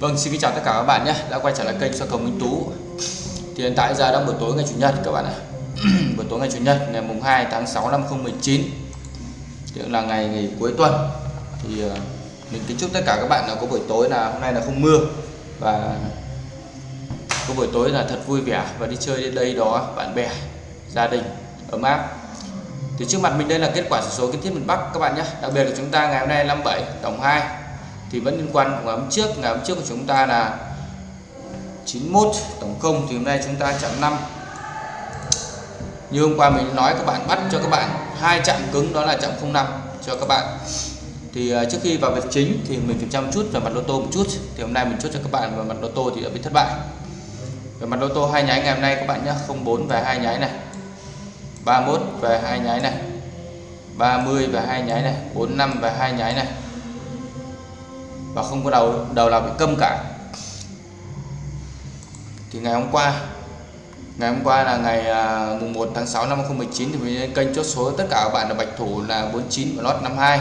Vâng, xin kính chào tất cả các bạn nhé đã quay trở lại kênh soi cầu Minh Tú. Thì hiện tại giờ đang buổi tối ngày chủ nhật các bạn ạ. buổi tối ngày chủ nhật ngày mùng 2 tháng 6 năm 2019. Thì là ngày nghỉ cuối tuần. Thì ờ, mình kính chúc tất cả các bạn là có buổi tối là hôm nay là không mưa và có buổi tối là thật vui vẻ và đi chơi đến đây đó bạn bè, gia đình ấm áp. Thì trước mặt mình đây là kết quả sổ số kiến thiết miền Bắc các bạn nhé. Đặc biệt là chúng ta ngày hôm nay 57 tổng 2 thì vẫn liên quan của ngày hôm trước, ngày hôm trước của chúng ta là 91 tổng công thì hôm nay chúng ta chạm 5 như hôm qua mình nói, các bạn bắt cho các bạn hai chạm cứng, đó là chạm 05 cho các bạn. Thì à, trước khi vào việc chính thì mình phải chăm chút về mặt lô tô một chút. Thì hôm nay mình chốt cho các bạn về mặt lô tô thì đã bị thất bại. Về mặt lô tô hai nháy ngày hôm nay các bạn nhé 04 về hai nháy này 31 về hai nháy này 30 về hai nháy này 45 về hai nháy này và không có đầu đầu nào bị câm cả. Thì ngày hôm qua, ngày hôm qua là ngày à, mùng 1 tháng 6 năm 2019 thì mình lên kênh chốt số tất cả các bạn là bạch thủ là 49 và lót 52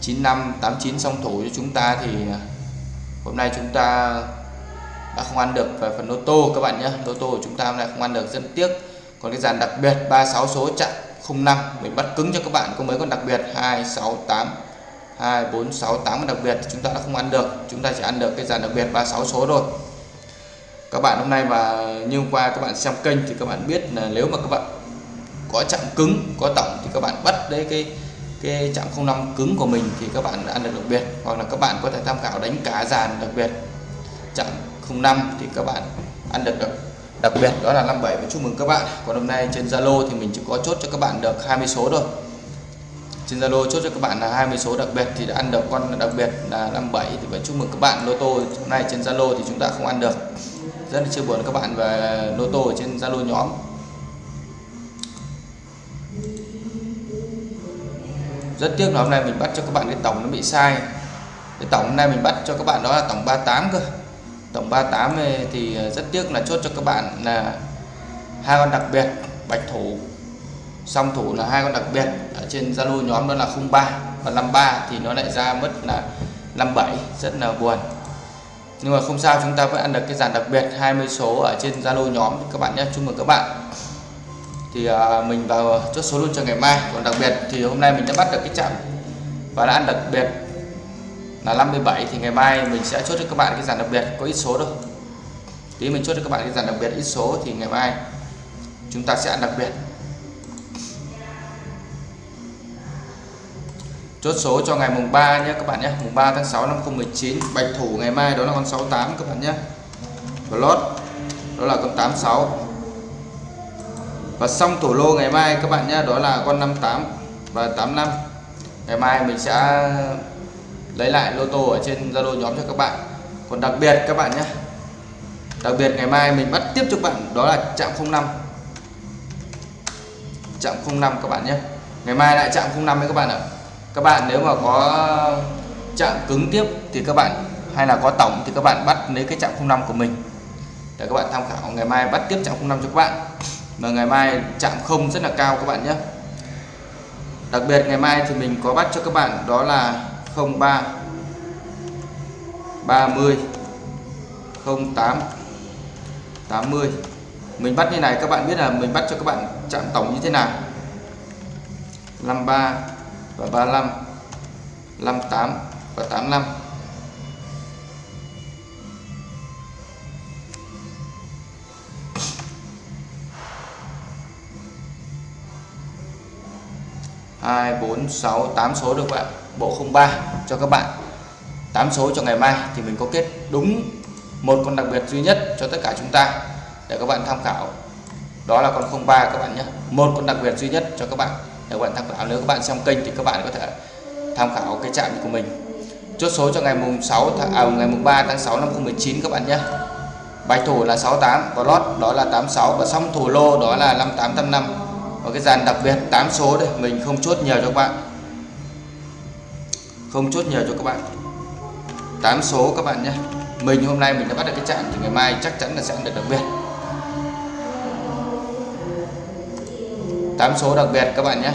95 89 song thủ cho chúng ta thì à, hôm nay chúng ta đã không ăn được về phần lô tô các bạn nhé. Lô tô của chúng ta hôm nay không ăn được, rất tiếc. Còn cái dàn đặc biệt 36 số chặn 05 mình bắt cứng cho các bạn. Có mấy con đặc biệt? 268 2 4 6 8 đặc biệt chúng ta đã không ăn được. Chúng ta chỉ ăn được cái dàn đặc biệt 36 số thôi. Các bạn hôm nay và như hôm qua các bạn xem kênh thì các bạn biết là nếu mà các bạn có chạm cứng có tổng thì các bạn bắt đấy cái cái chạm 05 cứng của mình thì các bạn ăn được đặc biệt. Hoặc là các bạn có thể tham khảo đánh cả dàn đặc biệt. Chạm 05 thì các bạn ăn được đặc, đặc biệt. Đó là 57 và chúc mừng các bạn. Còn hôm nay trên Zalo thì mình chỉ có chốt cho các bạn được 20 số thôi trên Zalo chốt cho các bạn là 20 số đặc biệt thì đã ăn được, con đặc biệt là 57 thì phải chúc mừng các bạn, lô tô hôm nay trên Zalo thì chúng ta không ăn được. Rất là chia buồn các bạn về lô tô ở trên Zalo nhóm. Rất tiếc là hôm nay mình bắt cho các bạn cái tổng nó bị sai. Cái tổng hôm nay mình bắt cho các bạn đó là tổng 38 cơ. Tổng 38 thì ờ, rất tiếc là chốt cho các bạn là hai con đặc biệt, bạch thủ song thủ là hai con đặc biệt. Ở trên Zalo nhóm đó là 03 và 53 thì nó lại ra mất là 57 rất là buồn. Nhưng mà không sao chúng ta vẫn ăn được cái dàn đặc biệt. 20 số ở trên Zalo nhóm. Các bạn nhé chúc mừng các bạn. Thì à, mình vào chốt số luôn cho ngày mai. Còn đặc biệt thì hôm nay mình đã bắt được cái chạm và đã ăn đặc biệt là 57 thì ngày mai mình sẽ chốt cho các bạn cái dàn đặc biệt. Có ít số đâu. Tí mình chốt cho các bạn cái dàn đặc biệt ít số thì ngày mai chúng ta sẽ ăn đặc biệt. Chốt số cho ngày mùng 3 nhé, các bạn nhé. Mùng 3 tháng 6 năm 2019 bạch thủ ngày mai đó là con 68 các bạn nhé. Và lót, đó là con 86 và xong thủ lô ngày mai, các bạn nhé, đó là con 58 và 85 ngày mai mình sẽ lấy lại lô tô ở trên Zalo nhóm cho các bạn. Còn đặc biệt, các bạn nhé, đặc biệt ngày mai mình bắt tiếp cho các bạn, đó là chạm 05 chạm 05 các bạn nhé. Ngày mai lại chạm 05 với các bạn ạ các bạn nếu mà có chạm cứng tiếp thì các bạn, hay là có tổng thì các bạn bắt lấy cái chạm 05 của mình. Để các bạn tham khảo, ngày mai bắt tiếp chạm 05 cho các bạn. Mà ngày mai chạm không rất là cao các bạn nhé. Đặc biệt ngày mai thì mình có bắt cho các bạn đó là 03 30 08 80 mình bắt như này, các bạn biết là mình bắt cho các bạn chạm tổng như thế nào? 53 và 35 58 và 85 hai, bốn, sáu, tám số được bạn bộ 03 cho các bạn. 8 số cho ngày mai thì mình có kết đúng một con đặc biệt duy nhất cho tất cả chúng ta để các bạn tham khảo. Đó là con 03 các bạn nhé. Một con đặc biệt duy nhất cho các bạn để các bạn tham khảo nếu các bạn xem kênh thì các bạn có thể tham khảo cái chạm của mình. Chốt số cho ngày mùng 6 tháng à, ngày mùng 3 tháng 6 năm 2019 các bạn nhé. Bài thủ là 68 và lót đó là 86 và xong thủ lô đó là 5885 và cái dàn đặc biệt 8 số đây mình không chốt nhiều cho các bạn. Không chốt nhiều cho các bạn. 8 số các bạn nhé. Mình hôm nay mình đã bắt được cái chạm thì ngày mai chắc chắn là sẽ được đặc biệt. 8 số đặc biệt các bạn nhé.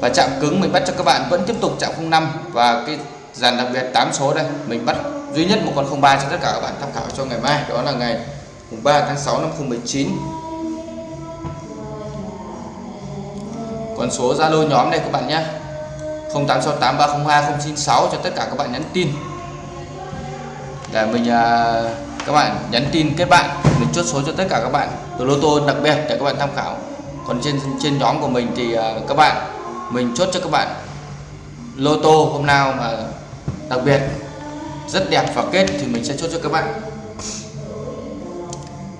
Và chạm cứng mình bắt cho các bạn vẫn tiếp tục chạm 05 và cái dàn đặc biệt 8 số đây, mình bắt duy nhất một con 03 cho tất cả các bạn tham khảo cho ngày mai. Đó là ngày 3 tháng 6 năm 2019 còn số Zalo nhóm đây các bạn nhé. 0868 302 096 cho tất cả các bạn nhắn tin. Để mình à, các bạn nhắn tin kết bạn, mình chốt số cho tất cả các bạn. Từ lô tô đặc biệt để các bạn tham khảo còn trên trên nhóm của mình thì à, các bạn, mình chốt cho các bạn lô tô hôm nào mà đặc biệt rất đẹp và kết thì mình sẽ chốt cho các bạn.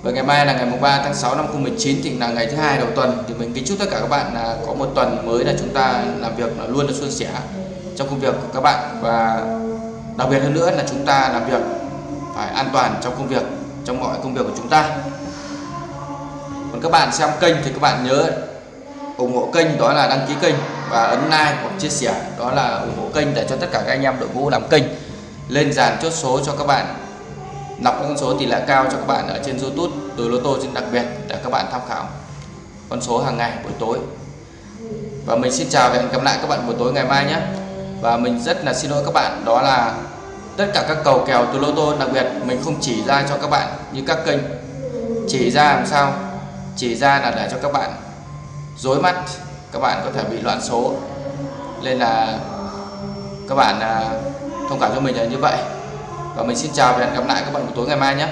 Và ngày mai là ngày 3 tháng 6 năm 2019 thì là ngày thứ hai đầu tuần thì mình kính chúc tất cả các bạn là có một tuần mới là chúng ta làm việc là luôn được suôn sẻ trong công việc của các bạn. Và đặc biệt hơn nữa là chúng ta làm việc phải an toàn trong công việc, trong mọi công việc của chúng ta còn các bạn xem kênh thì các bạn nhớ ủng hộ kênh, đó là đăng ký kênh và ấn like hoặc chia sẻ. Đó là ủng hộ kênh để cho tất cả các anh em đội ngũ làm kênh lên dàn chốt số cho các bạn. Nọc con số tỷ lệ cao cho các bạn ở trên YouTube, từ lô tô trên đặc biệt để các bạn tham khảo con số hàng ngày buổi tối. Và mình xin chào và hẹn gặp lại các bạn buổi tối ngày mai nhé. Và mình rất là xin lỗi các bạn, đó là tất cả các cầu kèo từ lô tô đặc biệt mình không chỉ ra cho các bạn như các kênh chỉ ra làm sao chỉ ra là để cho các bạn dối mắt, các bạn có thể bị loạn số. Nên là các bạn à, thông cảm cho mình là như vậy. Và mình xin chào và hẹn gặp lại các bạn buổi tối ngày mai nhé.